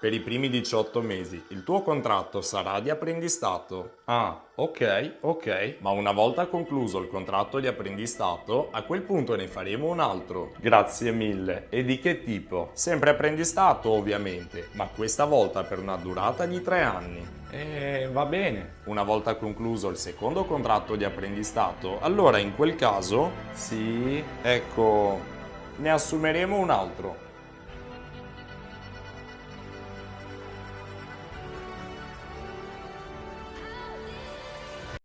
Per i primi 18 mesi il tuo contratto sarà di apprendistato. Ah, ok, ok. Ma una volta concluso il contratto di apprendistato, a quel punto ne faremo un altro. Grazie mille. E di che tipo? Sempre apprendistato ovviamente, ma questa volta per una durata di tre anni. Eh, va bene. Una volta concluso il secondo contratto di apprendistato, allora in quel caso, Sì. ecco, ne assumeremo un altro.